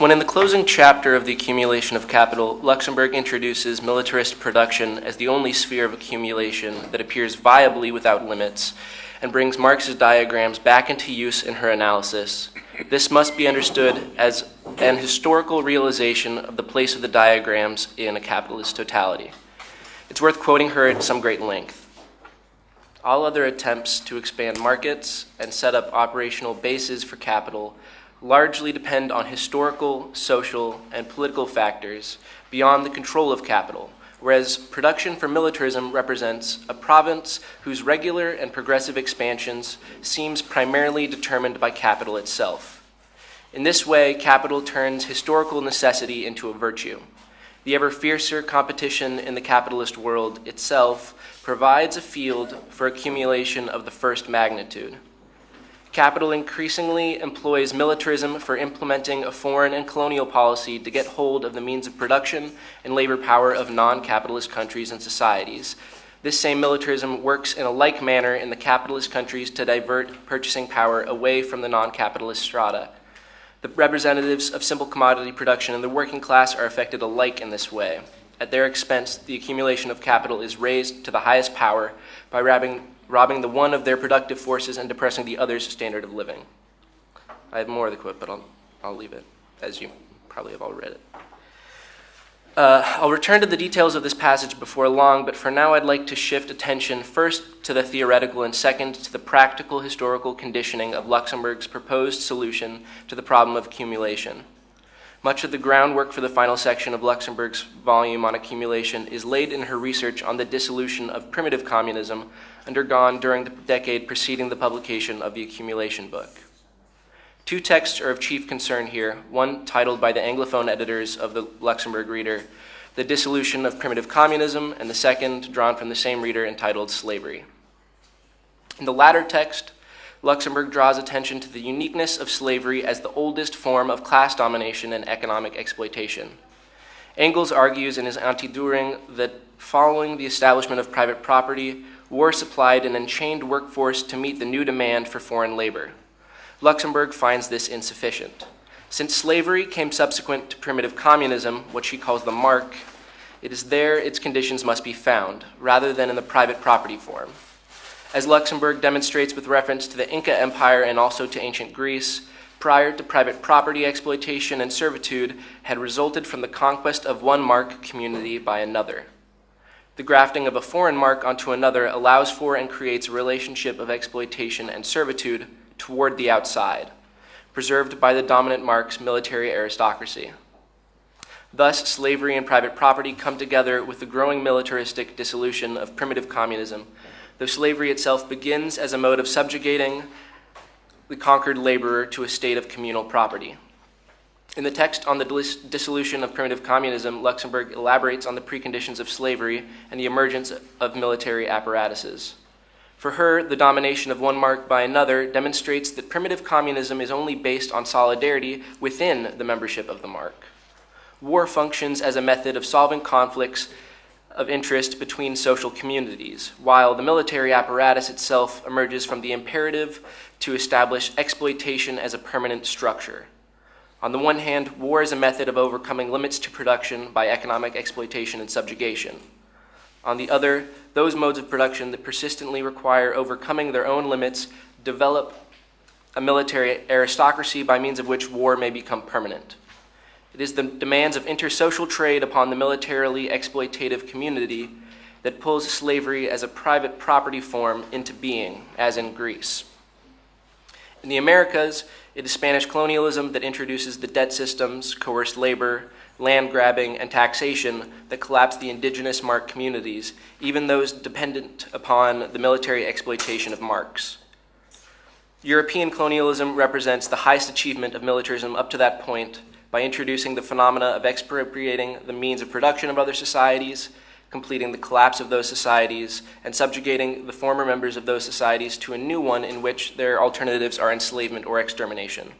When in the closing chapter of The Accumulation of Capital, Luxemburg introduces militarist production as the only sphere of accumulation that appears viably without limits and brings Marx's diagrams back into use in her analysis, this must be understood as an historical realization of the place of the diagrams in a capitalist totality. It's worth quoting her at some great length. All other attempts to expand markets and set up operational bases for capital largely depend on historical, social, and political factors beyond the control of capital, whereas production for militarism represents a province whose regular and progressive expansions seems primarily determined by capital itself. In this way, capital turns historical necessity into a virtue. The ever fiercer competition in the capitalist world itself provides a field for accumulation of the first magnitude. Capital increasingly employs militarism for implementing a foreign and colonial policy to get hold of the means of production and labor power of non capitalist countries and societies. This same militarism works in a like manner in the capitalist countries to divert purchasing power away from the non capitalist strata. The representatives of simple commodity production and the working class are affected alike in this way. At their expense, the accumulation of capital is raised to the highest power by robbing, robbing the one of their productive forces and depressing the other's standard of living. I have more of the quote, but I'll, I'll leave it, as you probably have all read it. Uh, I'll return to the details of this passage before long, but for now I'd like to shift attention first to the theoretical and second to the practical historical conditioning of Luxemburg's proposed solution to the problem of accumulation. Much of the groundwork for the final section of Luxemburg's volume on accumulation is laid in her research on the dissolution of primitive communism undergone during the decade preceding the publication of the accumulation book. Two texts are of chief concern here, one titled by the Anglophone editors of the Luxemburg Reader, The Dissolution of Primitive Communism, and the second, drawn from the same reader, entitled Slavery. In the latter text, Luxemburg draws attention to the uniqueness of slavery as the oldest form of class domination and economic exploitation. Engels argues in his Anti-Dühring that following the establishment of private property, war supplied an enchained workforce to meet the new demand for foreign labor. Luxemburg finds this insufficient. Since slavery came subsequent to primitive communism, what she calls the mark, it is there its conditions must be found, rather than in the private property form. As Luxemburg demonstrates with reference to the Inca Empire and also to ancient Greece, prior to private property exploitation and servitude had resulted from the conquest of one mark community by another. The grafting of a foreign mark onto another allows for and creates a relationship of exploitation and servitude toward the outside, preserved by the dominant mark's military aristocracy. Thus, slavery and private property come together with the growing militaristic dissolution of primitive communism, though slavery itself begins as a mode of subjugating the conquered laborer to a state of communal property. In the text on the dissolution of primitive communism, Luxemburg elaborates on the preconditions of slavery and the emergence of military apparatuses. For her, the domination of one mark by another demonstrates that primitive communism is only based on solidarity within the membership of the mark. War functions as a method of solving conflicts of interest between social communities, while the military apparatus itself emerges from the imperative to establish exploitation as a permanent structure. On the one hand, war is a method of overcoming limits to production by economic exploitation and subjugation. On the other, those modes of production that persistently require overcoming their own limits develop a military aristocracy by means of which war may become permanent. It is the demands of intersocial trade upon the militarily exploitative community that pulls slavery as a private property form into being, as in Greece. In the Americas, it is Spanish colonialism that introduces the debt systems, coerced labor, land grabbing, and taxation that collapse the indigenous mark communities, even those dependent upon the military exploitation of marks. European colonialism represents the highest achievement of militarism up to that point by introducing the phenomena of expropriating the means of production of other societies, completing the collapse of those societies, and subjugating the former members of those societies to a new one in which their alternatives are enslavement or extermination.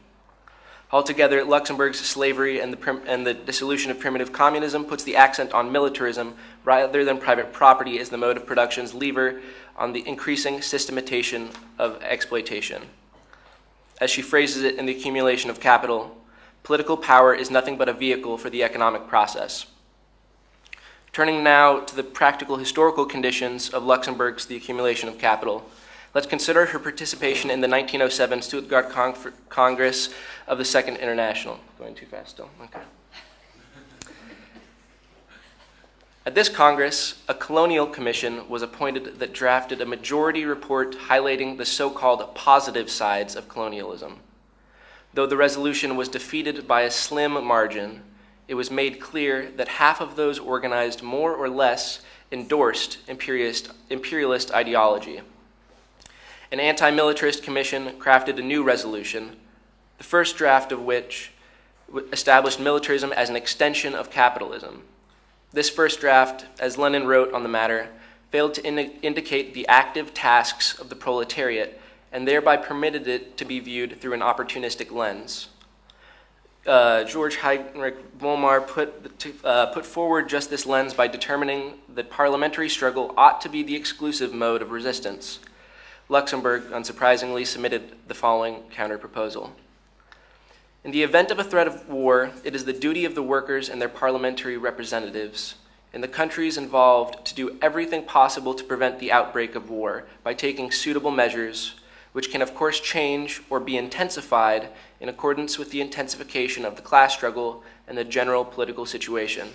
Altogether, Luxemburg's slavery and the, and the, dissolution of primitive communism puts the accent on militarism rather than private property as the mode of production's lever on the increasing systematization of exploitation. As she phrases it in The Accumulation of Capital, Political power is nothing but a vehicle for the economic process. Turning now to the practical historical conditions of Luxemburg's The Accumulation of Capital, let's consider her participation in the 1907 Stuttgart Cong- Congress of the Second International. Going too fast still? Okay. At this Congress, a colonial commission was appointed that drafted a majority report highlighting the so called positive sides of colonialism. Though the resolution was defeated by a slim margin, it was made clear that half of those organized more or less endorsed imperialist, imperialist ideology. An anti militarist commission crafted a new resolution, the first draft of which established militarism as an extension of capitalism. This first draft, as Lenin wrote on the matter, failed to in- indicate the active tasks of the proletariat and thereby permitted it to be viewed through an opportunistic lens. Uh, George Heinrich Vollmar put, uh, put forward just this lens by determining that parliamentary struggle ought to be the exclusive mode of resistance. Luxemburg, unsurprisingly, submitted the following counterproposal. In the event of a threat of war, it is the duty of the workers and their parliamentary representatives in the countries involved to do everything possible to prevent the outbreak of war by taking suitable measures, which can, of course, change or be intensified in accordance with the intensification of the class struggle and the general political situation.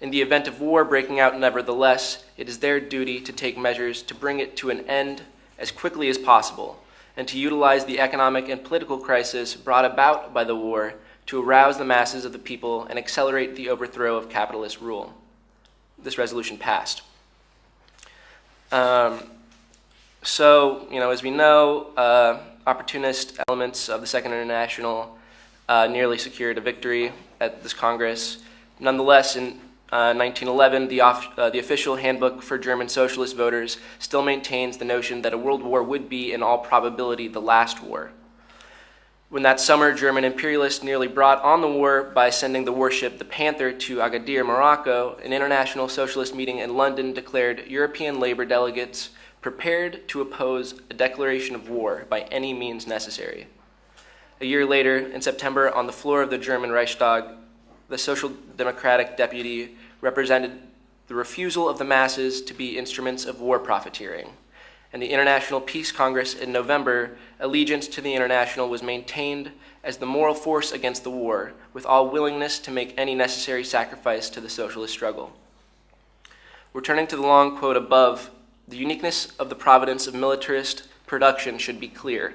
In the event of war breaking out, nevertheless, it is their duty to take measures to bring it to an end as quickly as possible and to utilize the economic and political crisis brought about by the war to arouse the masses of the people and accelerate the overthrow of capitalist rule. This resolution passed. Um, so, you know, as we know, uh, opportunist elements of the Second International uh, nearly secured a victory at this Congress. Nonetheless, in 1911, uh, the, off, uh, the official handbook for German socialist voters still maintains the notion that a world war would be, in all probability, the last war. When that summer, German imperialists nearly brought on the war by sending the warship the Panther to Agadir, Morocco, an international socialist meeting in London declared European labor delegates prepared to oppose a declaration of war by any means necessary. A year later, in September, on the floor of the German Reichstag, the Social Democratic deputy represented the refusal of the masses to be instruments of war profiteering. And the International Peace Congress in November, allegiance to the International was maintained as the moral force against the war, with all willingness to make any necessary sacrifice to the socialist struggle. Returning to the long quote above, the uniqueness of the providence of militarist production should be clear.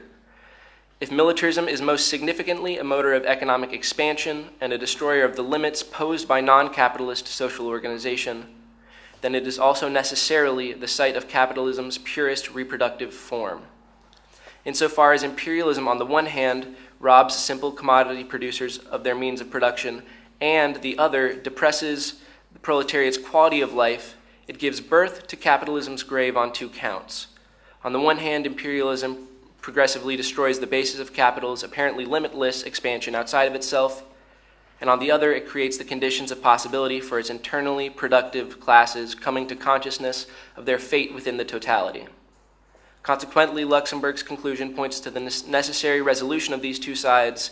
If militarism is most significantly a motor of economic expansion and a destroyer of the limits posed by non capitalist social organization, then it is also necessarily the site of capitalism's purest reproductive form. Insofar as imperialism, on the one hand, robs simple commodity producers of their means of production, and the other depresses the proletariat's quality of life, it gives birth to capitalism's grave on two counts. On the one hand, imperialism progressively destroys the basis of capital's apparently limitless expansion outside of itself, and on the other, it creates the conditions of possibility for its internally productive classes coming to consciousness of their fate within the totality. Consequently, Luxemburg's conclusion points to the necessary resolution of these two sides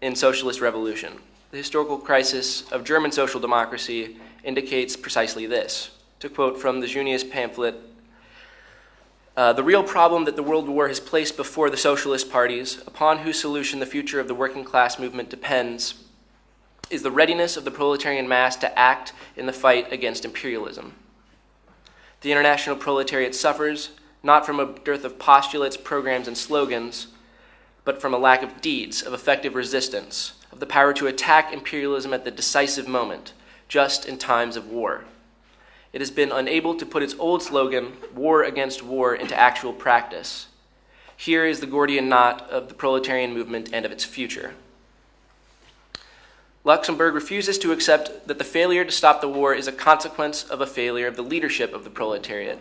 in socialist revolution. The historical crisis of German social democracy indicates precisely this. To quote from the Junius pamphlet, uh, the real problem that the World War has placed before the socialist parties, upon whose solution the future of the working class movement depends, is the readiness of the proletarian mass to act in the fight against imperialism. The international proletariat suffers not from a dearth of postulates, programs, and slogans, but from a lack of deeds, of effective resistance, of the power to attack imperialism at the decisive moment, just in times of war it has been unable to put its old slogan, war against war, into actual practice. Here is the Gordian knot of the proletarian movement and of its future. Luxemburg refuses to accept that the failure to stop the war is a consequence of a failure of the leadership of the proletariat.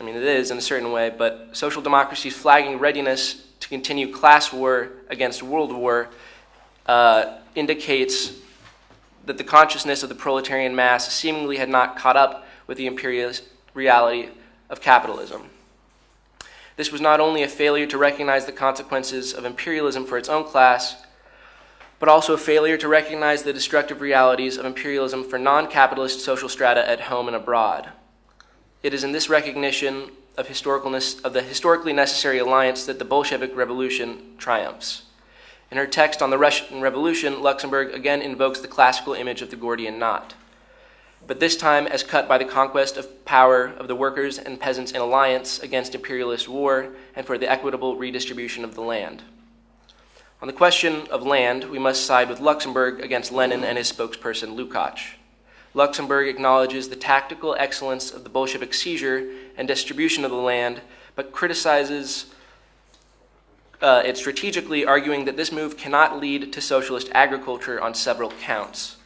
I mean, it is in a certain way, but social democracy's flagging readiness to continue class war against world war uh, indicates that the consciousness of the proletarian mass seemingly had not caught up with the imperialist reality of capitalism. This was not only a failure to recognize the consequences of imperialism for its own class, but also a failure to recognize the destructive realities of imperialism for non capitalist social strata at home and abroad. It is in this recognition of, historicalness, of the historically necessary alliance that the Bolshevik Revolution triumphs. In her text on the Russian Revolution, Luxemburg again invokes the classical image of the Gordian knot, but this time as cut by the conquest of power of the workers and peasants in alliance against imperialist war and for the equitable redistribution of the land. On the question of land, we must side with Luxemburg against Lenin and his spokesperson Lukács. Luxemburg acknowledges the tactical excellence of the Bolshevik seizure and distribution of the land, but criticizes uh, it strategically, arguing that this move cannot lead to socialist agriculture on several counts.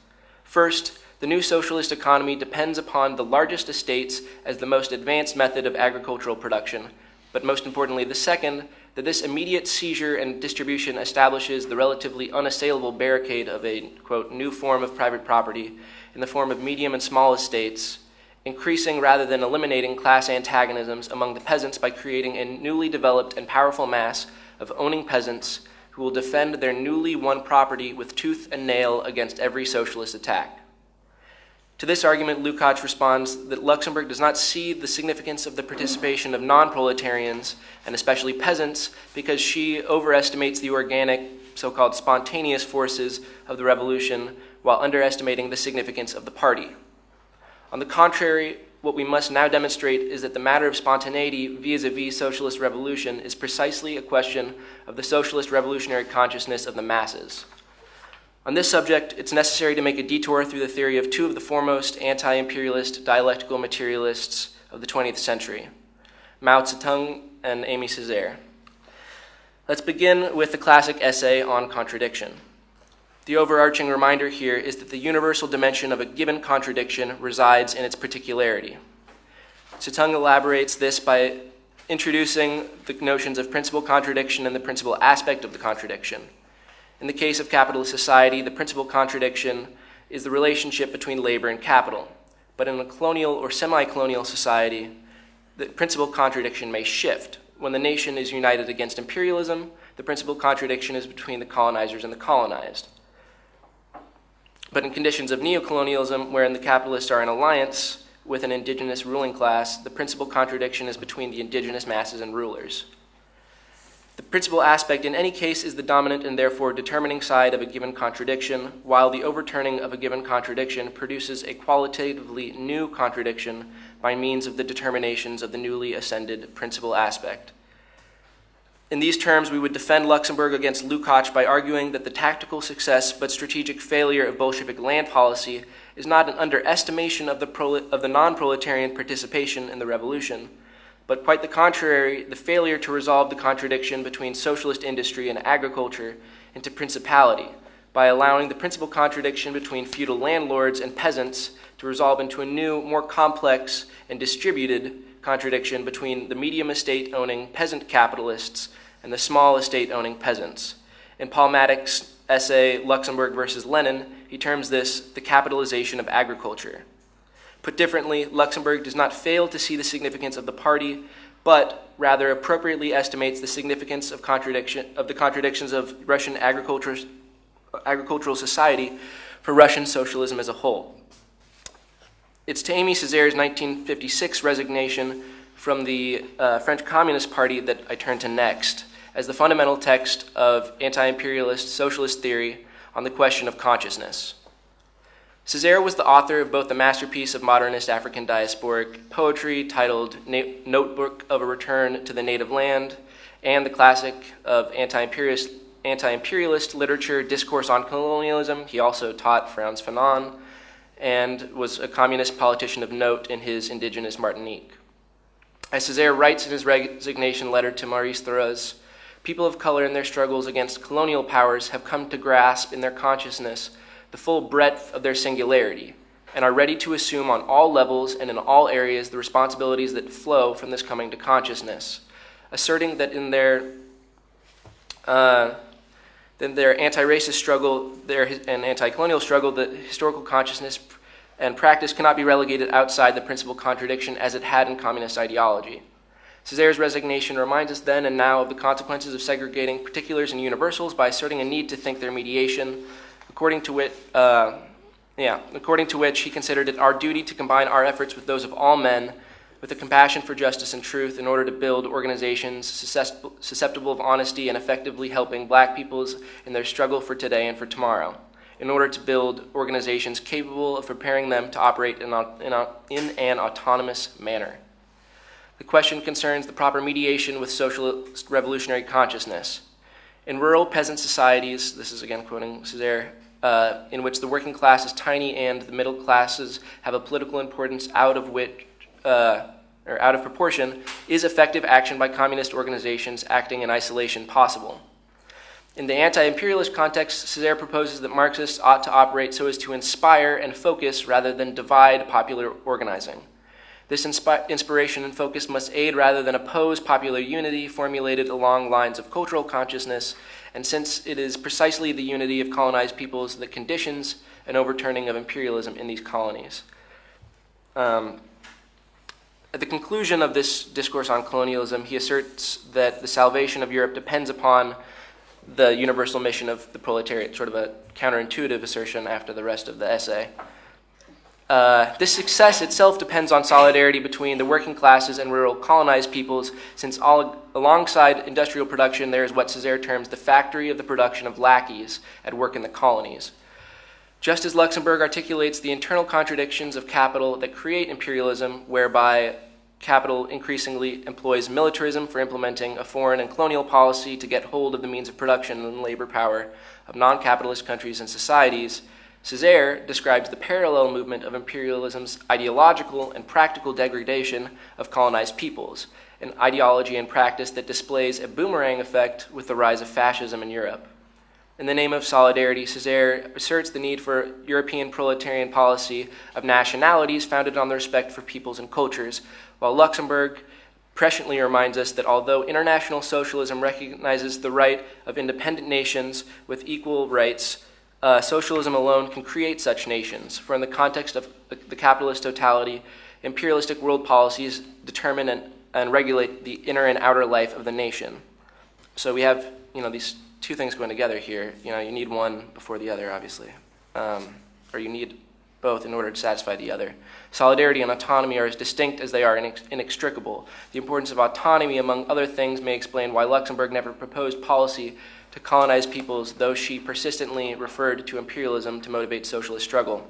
First, the new socialist economy depends upon the largest estates as the most advanced method of agricultural production, but most importantly, the second, that this immediate seizure and distribution establishes the relatively unassailable barricade of a, quote, new form of private property in the form of medium and small estates, increasing rather than eliminating class antagonisms among the peasants by creating a newly developed and powerful mass of owning peasants who will defend their newly won property with tooth and nail against every socialist attack. To this argument, Lukács responds that Luxemburg does not see the significance of the participation of non proletarians, and especially peasants, because she overestimates the organic, so called spontaneous forces of the revolution while underestimating the significance of the party. On the contrary, what we must now demonstrate is that the matter of spontaneity vis a vis socialist revolution is precisely a question of the socialist revolutionary consciousness of the masses. On this subject, it's necessary to make a detour through the theory of two of the foremost anti imperialist dialectical materialists of the 20th century Mao Zedong and Aimé Césaire. Let's begin with the classic essay on contradiction. The overarching reminder here is that the universal dimension of a given contradiction resides in its particularity. Zedong elaborates this by introducing the notions of principal contradiction and the principal aspect of the contradiction. In the case of capitalist society, the principal contradiction is the relationship between labor and capital. But in a colonial or semi colonial society, the principal contradiction may shift. When the nation is united against imperialism, the principal contradiction is between the colonizers and the colonized. But in conditions of neocolonialism, wherein the capitalists are in alliance with an indigenous ruling class, the principal contradiction is between the indigenous masses and rulers. The principal aspect in any case is the dominant and therefore determining side of a given contradiction, while the overturning of a given contradiction produces a qualitatively new contradiction by means of the determinations of the newly ascended principal aspect. In these terms, we would defend Luxemburg against Lukács by arguing that the tactical success but strategic failure of Bolshevik land policy is not an underestimation of the, of the non proletarian participation in the revolution but quite the contrary, the failure to resolve the contradiction between socialist industry and agriculture into principality by allowing the principal contradiction between feudal landlords and peasants to resolve into a new, more complex and distributed contradiction between the medium estate owning peasant capitalists and the small estate owning peasants. In Paul Maddox's essay, Luxemburg versus Lenin, he terms this the capitalization of agriculture. Put differently, Luxemburg does not fail to see the significance of the party, but rather appropriately estimates the significance of, contradiction, of the contradictions of Russian agricultural society for Russian socialism as a whole. It's to Aimé Césaire's 1956 resignation from the uh, French Communist Party that I turn to next, as the fundamental text of anti imperialist socialist theory on the question of consciousness. Césaire was the author of both the masterpiece of modernist African diasporic poetry titled Notebook of a Return to the Native Land and the classic of anti-imperialist, anti-imperialist literature, Discourse on Colonialism. He also taught Frantz Fanon and was a communist politician of note in his indigenous Martinique. As Césaire writes in his resignation letter to Maurice Thorez, people of color in their struggles against colonial powers have come to grasp in their consciousness the full breadth of their singularity, and are ready to assume on all levels and in all areas the responsibilities that flow from this coming to consciousness, asserting that in their uh, then their anti-racist struggle their, and anti-colonial struggle, the historical consciousness and practice cannot be relegated outside the principal contradiction as it had in communist ideology. Césaire's resignation reminds us then and now of the consequences of segregating particulars and universals by asserting a need to think their mediation, according to which, uh, yeah, according to which he considered it our duty to combine our efforts with those of all men with a compassion for justice and truth in order to build organizations susceptible of honesty and effectively helping black peoples in their struggle for today and for tomorrow in order to build organizations capable of preparing them to operate in, in, an autonomous manner. The question concerns the proper mediation with socialist revolutionary consciousness. In rural peasant societies, this is again quoting Césaire, uh, in which the working class is tiny and the middle classes have a political importance out of which, uh, or out of proportion, is effective action by communist organizations acting in isolation possible? In the anti-imperialist context, Césaire proposes that Marxists ought to operate so as to inspire and focus rather than divide popular organizing. This inspi inspiration and focus must aid rather than oppose popular unity formulated along lines of cultural consciousness, and since it is precisely the unity of colonized peoples that conditions an overturning of imperialism in these colonies. Um, at the conclusion of this discourse on colonialism, he asserts that the salvation of Europe depends upon the universal mission of the proletariat, sort of a counterintuitive assertion after the rest of the essay. Uh, this success itself depends on solidarity between the working classes and rural colonized peoples, since all, alongside industrial production, there is what Césaire terms the factory of the production of lackeys at work in the colonies. Just as Luxemburg articulates the internal contradictions of capital that create imperialism, whereby capital increasingly employs militarism for implementing a foreign and colonial policy to get hold of the means of production and labor power of non capitalist countries and societies, Césaire describes the parallel movement of imperialism's ideological and practical degradation of colonized peoples, an ideology and practice that displays a boomerang effect with the rise of fascism in Europe. In the name of solidarity, Césaire asserts the need for European proletarian policy of nationalities founded on the respect for peoples and cultures, while Luxemburg presciently reminds us that although international socialism recognizes the right of independent nations with equal rights, uh, socialism alone can create such nations, for in the context of the capitalist totality, imperialistic world policies determine and, and regulate the inner and outer life of the nation. So we have, you know, these two things going together here. You know, you need one before the other, obviously, um, or you need both in order to satisfy the other. Solidarity and autonomy are as distinct as they are inex inextricable. The importance of autonomy, among other things, may explain why Luxemburg never proposed policy to colonize peoples, though she persistently referred to imperialism to motivate socialist struggle.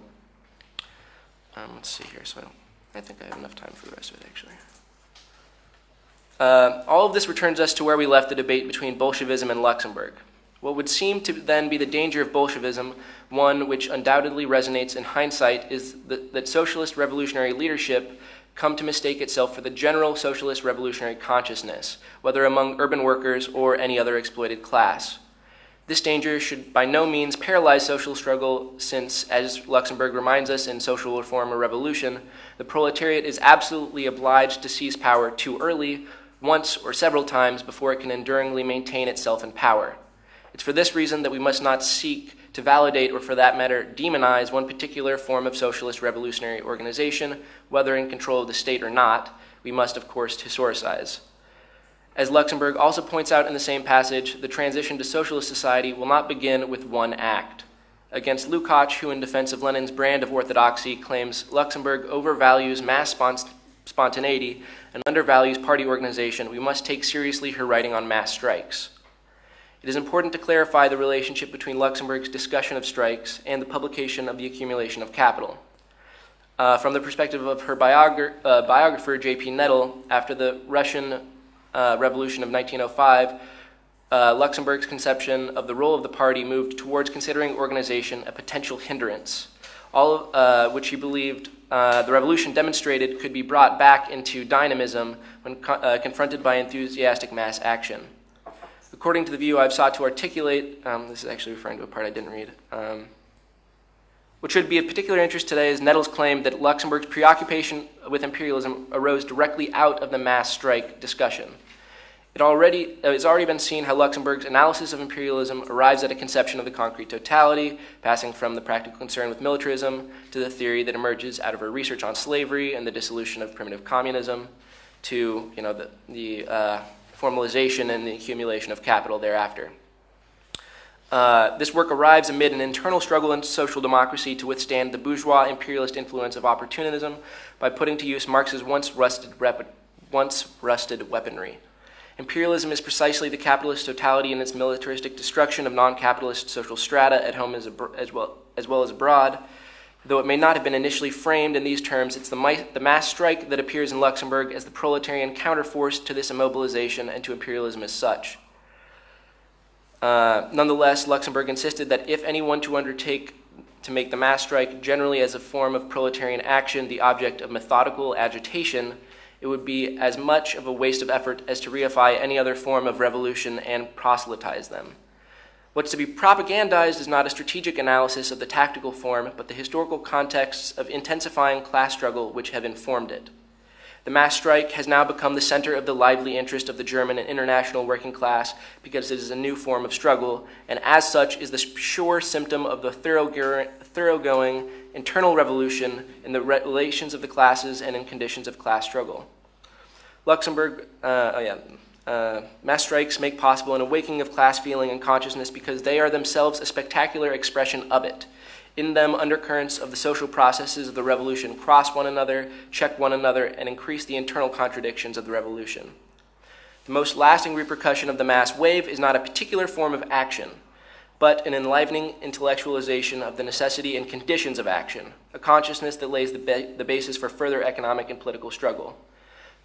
Um, let's see here. So I, I, think I have enough time for the rest of it, actually. Uh, all of this returns us to where we left the debate between Bolshevism and Luxemburg. What would seem to then be the danger of Bolshevism, one which undoubtedly resonates in hindsight, is that, that socialist revolutionary leadership come to mistake itself for the general socialist revolutionary consciousness, whether among urban workers or any other exploited class. This danger should by no means paralyze social struggle, since, as Luxemburg reminds us in Social Reform or Revolution, the proletariat is absolutely obliged to seize power too early, once or several times, before it can enduringly maintain itself in power. It's for this reason that we must not seek to validate or, for that matter, demonize one particular form of socialist revolutionary organization, whether in control of the state or not. We must, of course, historicize. As Luxemburg also points out in the same passage, the transition to socialist society will not begin with one act. Against Lukács, who in defense of Lenin's brand of orthodoxy claims Luxemburg overvalues mass spontaneity and undervalues party organization, we must take seriously her writing on mass strikes. It is important to clarify the relationship between Luxemburg's discussion of strikes and the publication of the accumulation of capital. Uh, from the perspective of her biogra uh, biographer, J.P. Nettl, after the Russian uh, Revolution of 1905, uh, Luxemburg's conception of the role of the party moved towards considering organization a potential hindrance, all of, uh, which he believed uh, the revolution demonstrated could be brought back into dynamism when co confronted by enthusiastic mass action. According to the view I've sought to articulate, um, this is actually referring to a part I didn't read. Um, what should be of particular interest today is Nettl's claim that Luxemburg's preoccupation with imperialism arose directly out of the mass strike discussion. It already, uh, it's already been seen how Luxemburg's analysis of imperialism arrives at a conception of the concrete totality, passing from the practical concern with militarism to the theory that emerges out of her research on slavery and the dissolution of primitive communism. to you know, the, the uh, formalization and the accumulation of capital thereafter. Uh, this work arrives amid an internal struggle in social democracy to withstand the bourgeois imperialist influence of opportunism by putting to use Marx's once rusted, once rusted weaponry. Imperialism is precisely the capitalist totality in its militaristic destruction of non capitalist social strata at home as, as, well, as well as abroad. Though it may not have been initially framed in these terms, it's the, the mass strike that appears in Luxemburg as the proletarian counterforce to this immobilization and to imperialism as such. Uh, nonetheless, Luxemburg insisted that if anyone to undertake to make the mass strike generally as a form of proletarian action the object of methodical agitation, it would be as much of a waste of effort as to reify any other form of revolution and proselytize them. What's to be propagandized is not a strategic analysis of the tactical form, but the historical contexts of intensifying class struggle which have informed it. The mass strike has now become the center of the lively interest of the German and international working class because it is a new form of struggle, and as such is the sure symptom of the thoroughgoing internal revolution in the relations of the classes and in conditions of class struggle. Luxemburg, uh, oh yeah, uh, mass strikes make possible an awakening of class feeling and consciousness because they are themselves a spectacular expression of it. In them, undercurrents of the social processes of the revolution cross one another, check one another, and increase the internal contradictions of the revolution. The most lasting repercussion of the mass wave is not a particular form of action, but an enlivening intellectualization of the necessity and conditions of action, a consciousness that lays the, ba- the basis for further economic and political struggle.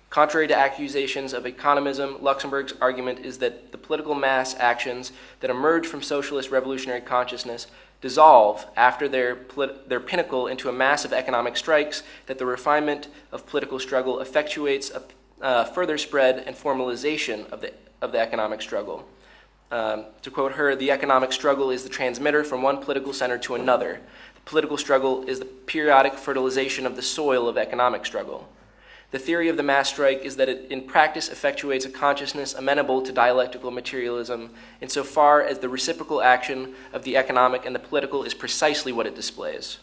Contrary to accusations of economism, Luxemburg's argument is that the political mass actions that emerge from socialist revolutionary consciousness dissolve after their, their pinnacle into a mass of economic strikes, that the refinement of political struggle effectuates a uh, further spread and formalization of the, of the economic struggle. Um, to quote her, the economic struggle is the transmitter from one political center to another. The political struggle is the periodic fertilization of the soil of economic struggle. The theory of the mass strike is that it in practice effectuates a consciousness amenable to dialectical materialism insofar as the reciprocal action of the economic and the political is precisely what it displays.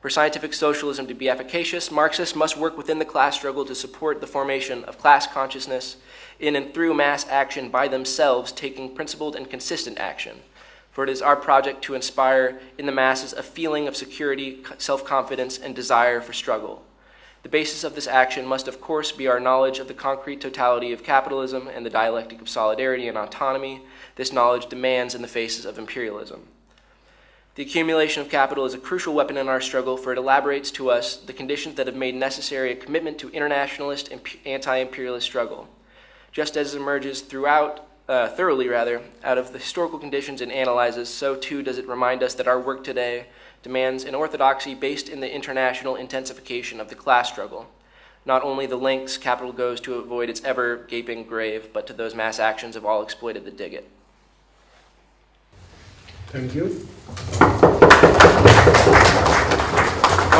For scientific socialism to be efficacious, Marxists must work within the class struggle to support the formation of class consciousness in and through mass action by themselves, taking principled and consistent action. For it is our project to inspire in the masses a feeling of security, self confidence, and desire for struggle. The basis of this action must, of course, be our knowledge of the concrete totality of capitalism and the dialectic of solidarity and autonomy this knowledge demands in the faces of imperialism. The accumulation of capital is a crucial weapon in our struggle, for it elaborates to us the conditions that have made necessary a commitment to internationalist and anti imperialist struggle. Just as it emerges throughout, uh, thoroughly rather, out of the historical conditions it analyzes, so too does it remind us that our work today demands an orthodoxy based in the international intensification of the class struggle. Not only the lengths capital goes to avoid its ever gaping grave, but to those mass actions of all exploited that dig it. Thank you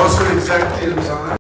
also executives on